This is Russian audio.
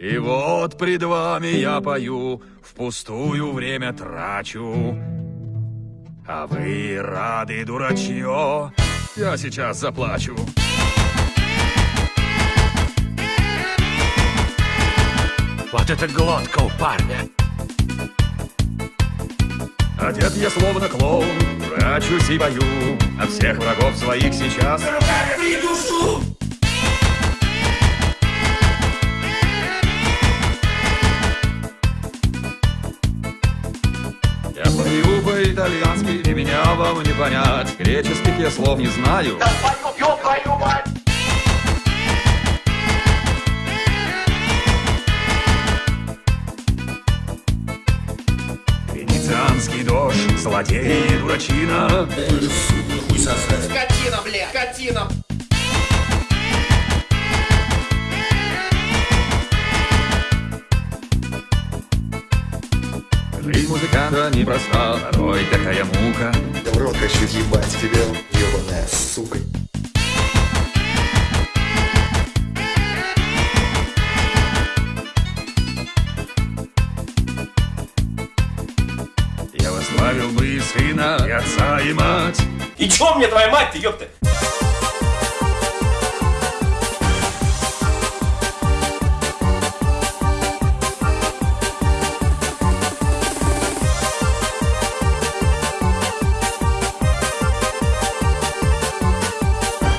И вот пред вами я пою, впустую время трачу. А вы рады, дурачье, я сейчас заплачу. Вот это глотка у парня. Одет я словно клоун, прячусь и бою От всех врагов своих сейчас Я пою по-итальянски, и меня вам не понять Греческих я слов не знаю Да твою, ёб твою мать! Венецианский дождь, злодей и дурачина Скотина, бля, скотина! Жизнь музыканта непроста, порой такая мука В рот хочу ебать тебя, ебаная сука. Я возглавил бы и сына, и отца, и мать И чё мне твоя мать-то, ёпта?